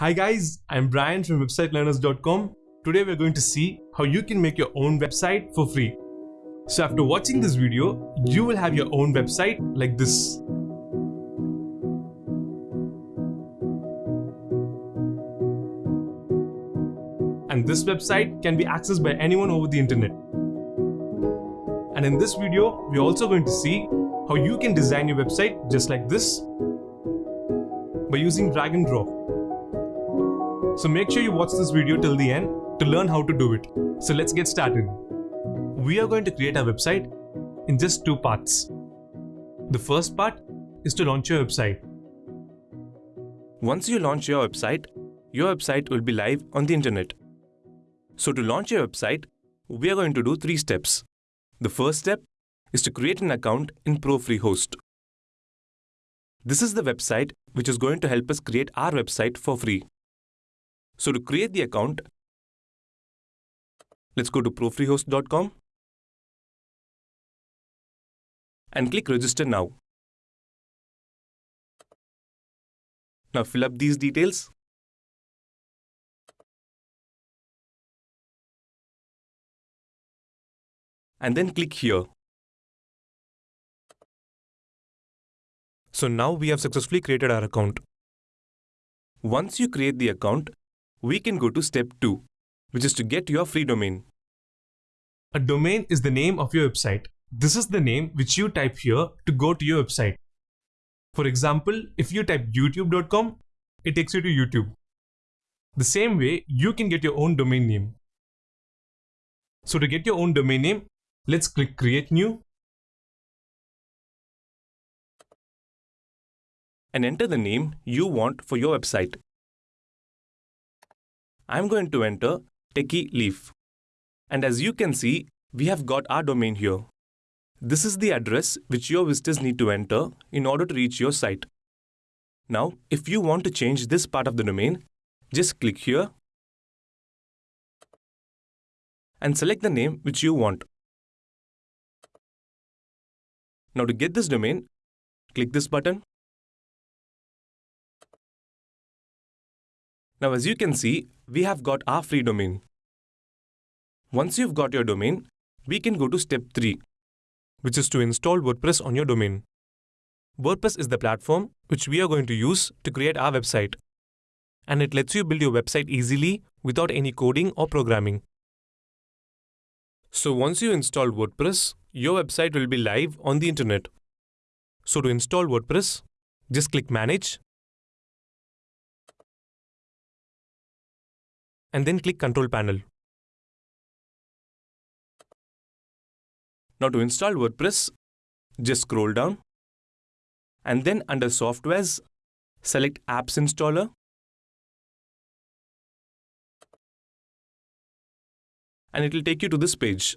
Hi guys, I'm Brian from websitelearners.com. Today we're going to see how you can make your own website for free. So after watching this video, you will have your own website like this. And this website can be accessed by anyone over the internet. And in this video, we're also going to see how you can design your website just like this by using drag and drop. So make sure you watch this video till the end to learn how to do it. So let's get started. We are going to create our website in just two parts. The first part is to launch your website. Once you launch your website, your website will be live on the internet. So to launch your website, we are going to do three steps. The first step is to create an account in ProFreeHost. This is the website which is going to help us create our website for free. So to create the account, let's go to profreehost.com and click register now. Now fill up these details. And then click here. So now we have successfully created our account. Once you create the account, we can go to step 2, which is to get your free domain. A domain is the name of your website. This is the name which you type here to go to your website. For example, if you type youtube.com, it takes you to YouTube. The same way, you can get your own domain name. So to get your own domain name, let's click create new and enter the name you want for your website. I'm going to enter Techie Leaf. And as you can see, we have got our domain here. This is the address which your visitors need to enter in order to reach your site. Now, if you want to change this part of the domain, just click here and select the name which you want. Now to get this domain, click this button Now as you can see, we have got our free domain. Once you've got your domain, we can go to step 3, which is to install WordPress on your domain. WordPress is the platform which we are going to use to create our website. And it lets you build your website easily without any coding or programming. So once you install WordPress, your website will be live on the internet. So to install WordPress, just click Manage and then click Control Panel. Now to install WordPress, just scroll down and then under Softwares, select Apps Installer and it will take you to this page.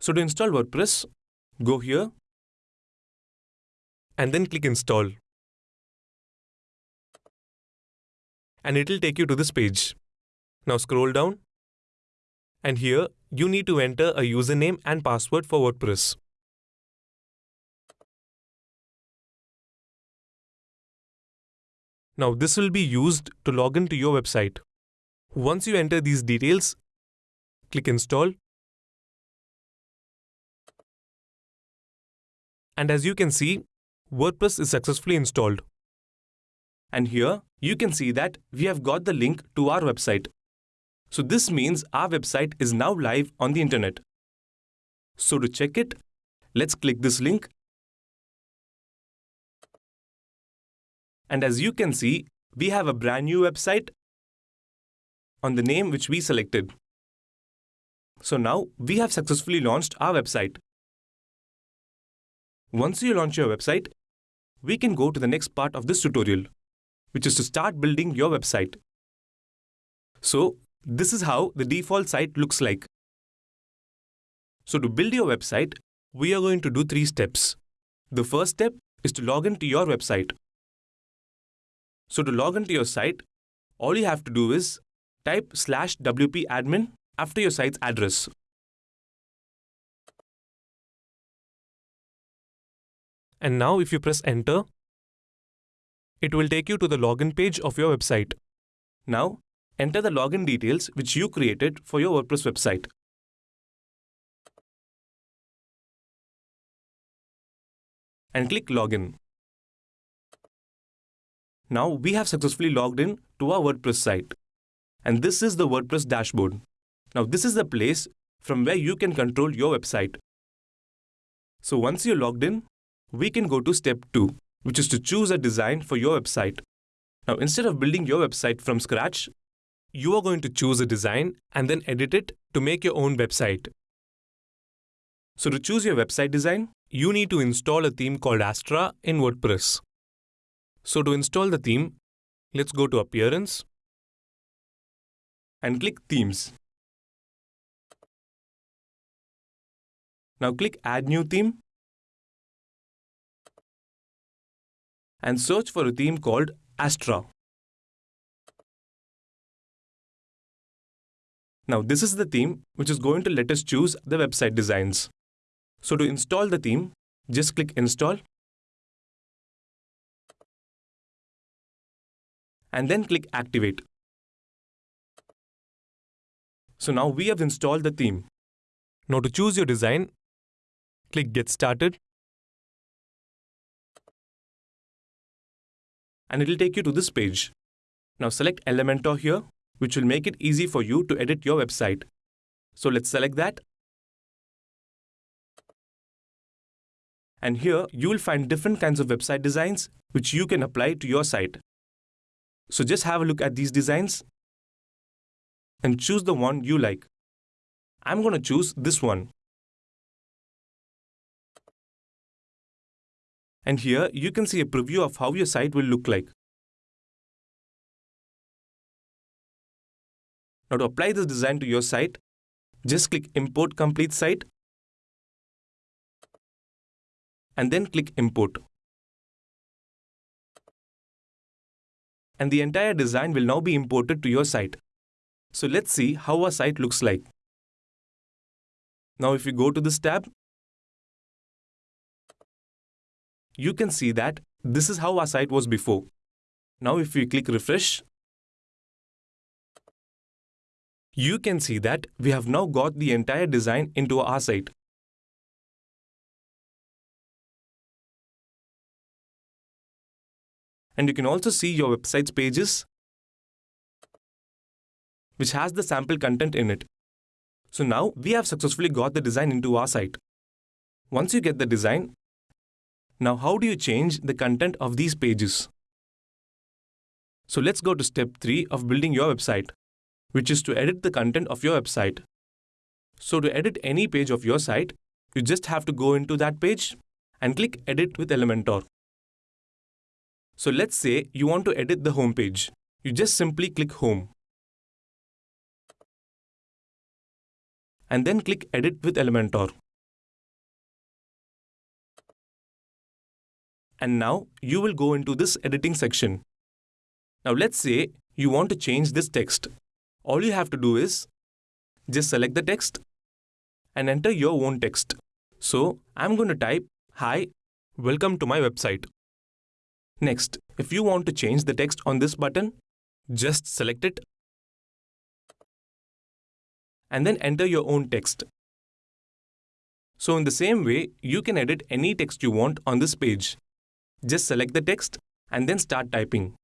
So to install WordPress, go here and then click Install. And it will take you to this page. Now scroll down. And here, you need to enter a username and password for WordPress. Now this will be used to log into your website. Once you enter these details, click Install. And as you can see, WordPress is successfully installed. And here, you can see that we have got the link to our website. So this means our website is now live on the internet. So to check it, let's click this link. And as you can see, we have a brand new website on the name which we selected. So now we have successfully launched our website. Once you launch your website, we can go to the next part of this tutorial, which is to start building your website. So this is how the default site looks like. So to build your website, we are going to do three steps. The first step is to log into your website. So to log into your site, all you have to do is type slash wp admin after your site's address. And now if you press enter, it will take you to the login page of your website. Now, enter the login details which you created for your WordPress website. And click Login. Now we have successfully logged in to our WordPress site. And this is the WordPress dashboard. Now this is the place from where you can control your website. So once you're logged in, we can go to step 2, which is to choose a design for your website. Now instead of building your website from scratch, You are going to choose a design and then edit it to make your own website. so to choose your website design, You need to install a theme called Astra in WordPress. So to install the theme, let's go to Appearance, and click Themes. Now click Add New Theme and search for a theme called Astra. Now this is the theme which is going to let us choose the website designs. So to install the theme, just click Install and then click Activate. So now we have installed the theme. Now to choose your design, click Get Started and it will take you to this page. Now select Elementor here, which will make it easy for you to edit your website. So let's select that. And here you will find different kinds of website designs which you can apply to your site. So just have a look at these designs and choose the one you like. I'm going to choose this one. And here you can see a preview of how your site will look like. Now to apply this design to your site, just click Import Complete Site and then click Import. And the entire design will now be imported to your site. So let's see how our site looks like. Now if you go to this tab, you can see that this is how our site was before. Now if we click refresh, you can see that we have now got the entire design into our site. And you can also see your website's pages, which has the sample content in it. So now we have successfully got the design into our site. Once you get the design, now how do you change the content of these pages? So let's go to step 3 of building your website, which is to edit the content of your website. So to edit any page of your site, you just have to go into that page and click Edit with Elementor. So let's say you want to edit the home page. You just simply click Home. And then click Edit with Elementor. And now you will go into this editing section. Now let's say you want to change this text. All you have to do is just select the text and enter your own text. So I'm going to type, Hi, Welcome to my website. Next, if you want to change the text on this button, Just select it and then enter your own text. So in the same way, you can edit any text you want on this page. Just select the text and then start typing.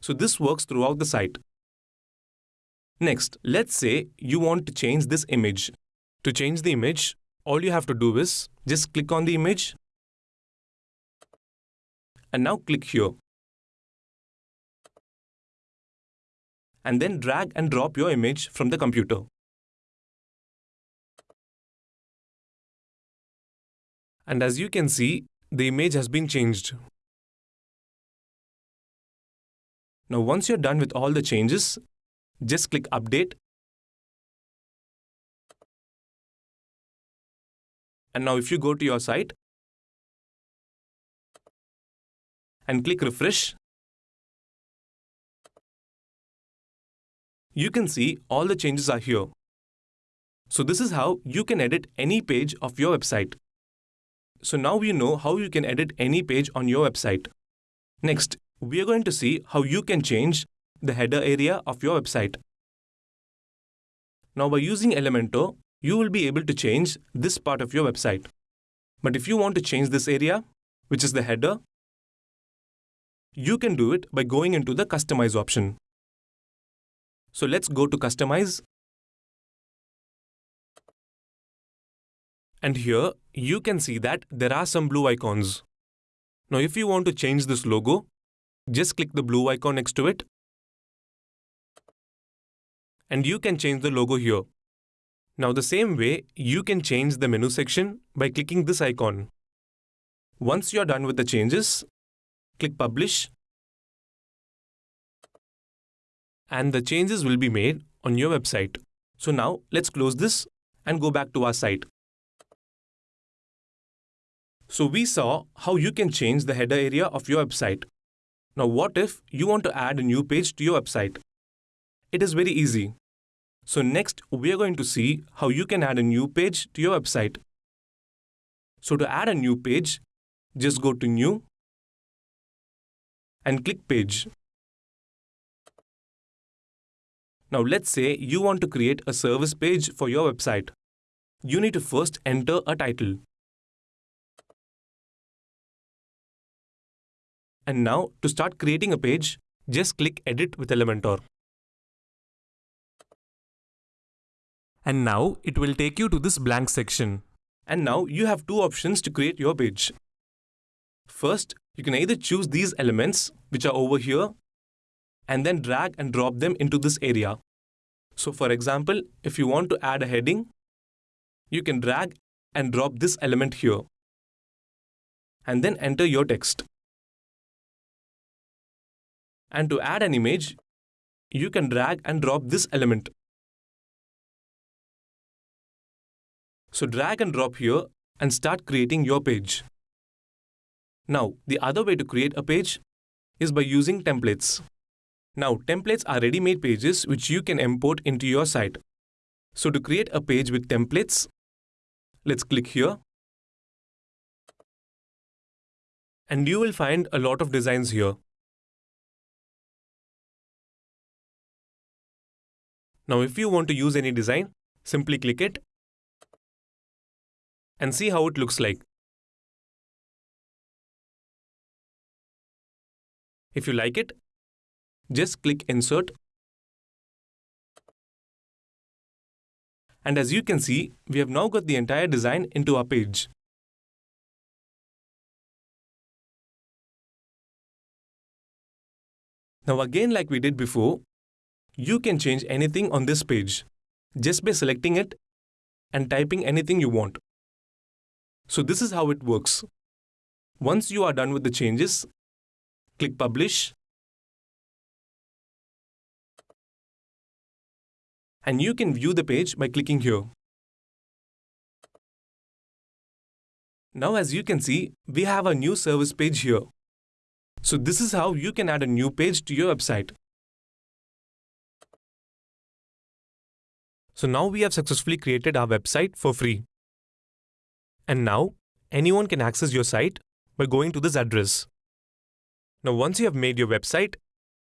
So this works throughout the site. Next, let's say you want to change this image. To change the image, all you have to do is Just click on the image and now click here. And then drag and drop your image from the computer. and as you can see, the image has been changed. Now once you're done with all the changes, just click Update. And now if you go to your site and click Refresh, you can see all the changes are here. So this is how you can edit any page of your website. So now you know how you can edit any page on your website. Next, we are going to see how you can change the header area of your website. Now by using Elementor, you will be able to change this part of your website. But if you want to change this area, which is the header, you can do it by going into the Customize option. So let's go to Customize. And here, you can see that there are some blue icons. Now if you want to change this logo, just click the blue icon next to it. And you can change the logo here. Now the same way, you can change the menu section by clicking this icon. Once you're done with the changes, click Publish. And the changes will be made on your website. So now let's close this and go back to our site. So we saw how you can change the header area of your website. Now what if you want to add a new page to your website? It is very easy. So next, we are going to see how you can add a new page to your website. So to add a new page, just go to New and click Page. Now let's say you want to create a service page for your website. You need to first enter a title. And now to start creating a page, just click Edit with Elementor. And now it will take you to this blank section. And now you have two options to create your page. First, you can either choose these elements, which are over here, and then drag and drop them into this area. So for example, if you want to add a heading, you can drag and drop this element here. And then enter your text. And to add an image, you can drag and drop this element. So drag and drop here and start creating your page. Now, the other way to create a page is by using templates. Now, templates are ready-made pages which you can import into your site. So to create a page with templates, let's click here. And you will find a lot of designs here. Now, if you want to use any design, simply click it and see how it looks like. If you like it, just click Insert. And as you can see, we have now got the entire design into our page. Now again like we did before, you can change anything on this page just by selecting it and typing anything you want. So this is how it works. Once you are done with the changes, click Publish. And you can view the page by clicking here. Now as you can see, we have a new service page here. So this is how you can add a new page to your website. So now we have successfully created our website for free. And now anyone can access your site by going to this address. Now once you have made your website,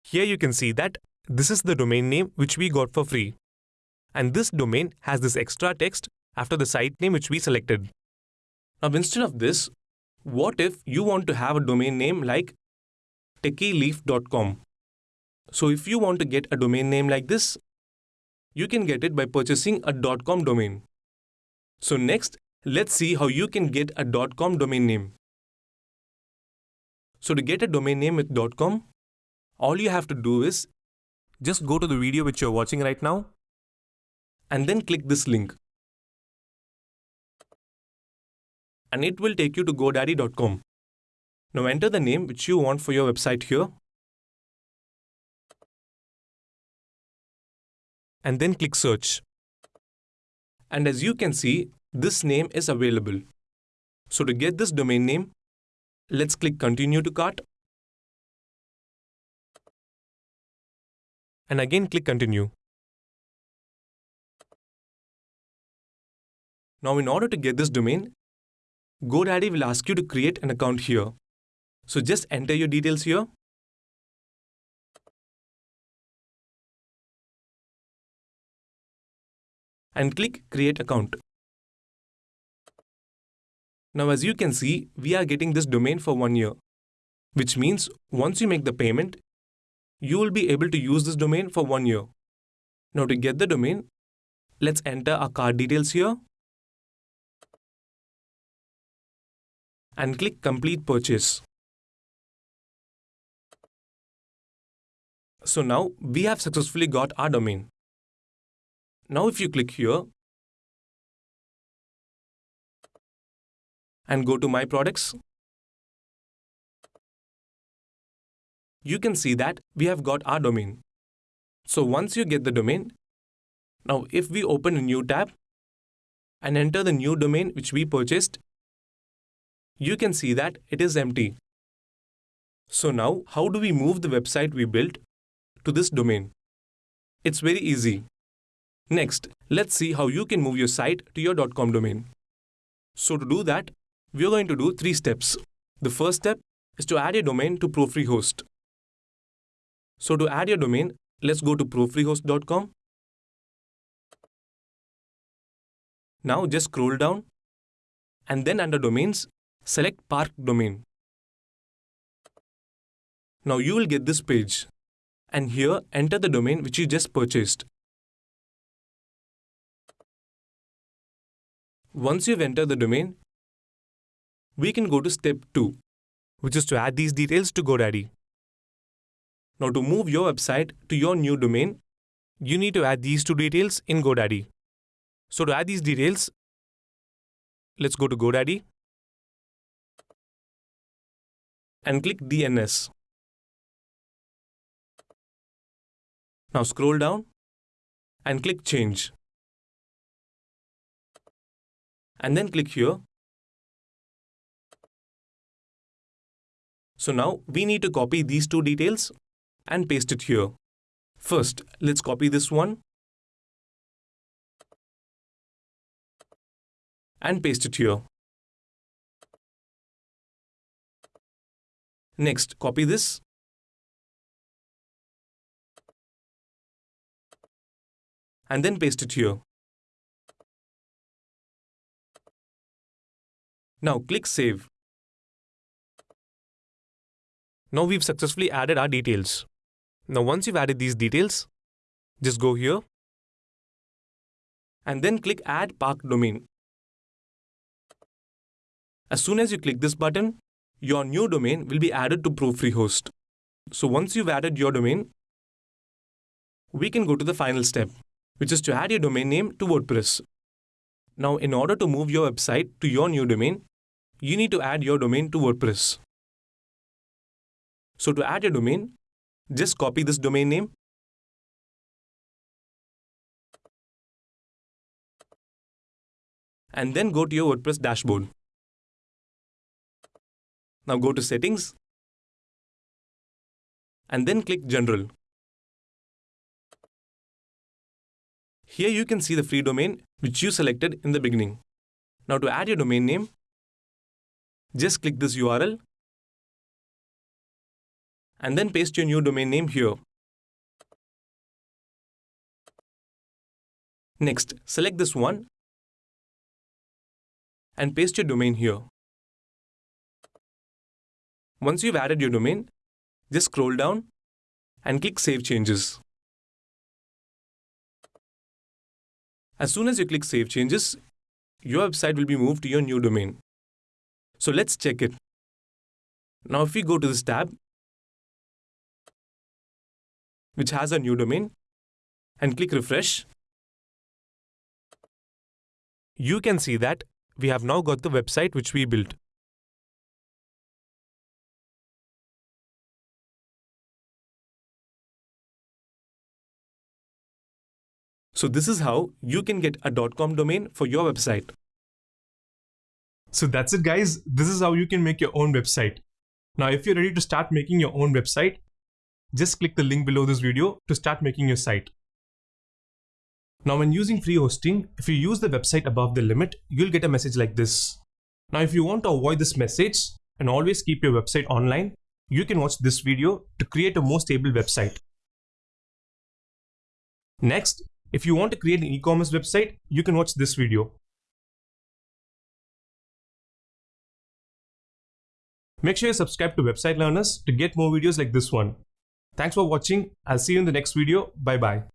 here you can see that this is the domain name which we got for free. And this domain has this extra text after the site name which we selected. Now instead of this, what if you want to have a domain name like techyleaf.com? So if you want to get a domain name like this, you can get it by purchasing a .com domain. So next, let's see how you can get a dot .com domain name. So to get a domain name with dot .com, all you have to do is just go to the video which you're watching right now and then click this link. And it will take you to godaddy.com. Now enter the name which you want for your website here and then click search. And as you can see, this name is available. So to get this domain name, let's click continue to cart. And again click continue. Now in order to get this domain, GoDaddy will ask you to create an account here. So just enter your details here. And click create account. Now as you can see, we are getting this domain for one year, which means once you make the payment, you will be able to use this domain for one year. Now to get the domain, let's enter our card details here and click Complete Purchase. So now we have successfully got our domain. Now if you click here and go to My Products, you can see that we have got our domain. So once you get the domain, now if we open a new tab and enter the new domain which we purchased, you can see that it is empty. So now how do we move the website we built to this domain? It's very easy. Next, let's see how you can move your site to your .com domain. So to do that, we are going to do three steps. The first step is to add a domain to ProFreeHost. So to add your domain, let's go to profreehost.com. Now just scroll down and then under domains, select Park Domain. Now you will get this page and here enter the domain which you just purchased. Once you've entered the domain, we can go to step 2, which is to add these details to GoDaddy. Now to move your website to your new domain, you need to add these two details in GoDaddy. So to add these details, let's go to GoDaddy and click DNS. Now scroll down and click Change. And then click here. So now we need to copy these two details and paste it here. First, let's copy this one and paste it here. Next, copy this and then paste it here. Now click Save. Now we've successfully added our details. Now once you've added these details, just go here and then click Add Park Domain. As soon as you click this button, your new domain will be added to ProFreeHost. So once you've added your domain, we can go to the final step, which is to add your domain name to WordPress. Now, in order to move your website to your new domain, you need to add your domain to WordPress. So to add your domain, just copy this domain name and then go to your WordPress dashboard. Now go to Settings and then click General. Here you can see the free domain which you selected in the beginning. Now to add your domain name, just click this URL and then paste your new domain name here. Next, select this one and paste your domain here. Once you've added your domain, just scroll down and click Save Changes. As soon as you click Save Changes, your website will be moved to your new domain. So let's check it. Now if we go to this tab, which has a new domain, and click refresh, you can see that we have now got the website which we built. So this is how you can get a .com domain for your website. So that's it guys. This is how you can make your own website. Now if you're ready to start making your own website, just click the link below this video to start making your site. Now when using free hosting, if you use the website above the limit, you'll get a message like this. Now if you want to avoid this message and always keep your website online, you can watch this video to create a more stable website. Next, if you want to create an e-commerce website, you can watch this video. Make sure you subscribe to Website Learners to get more videos like this one. Thanks for watching. I'll see you in the next video. Bye bye.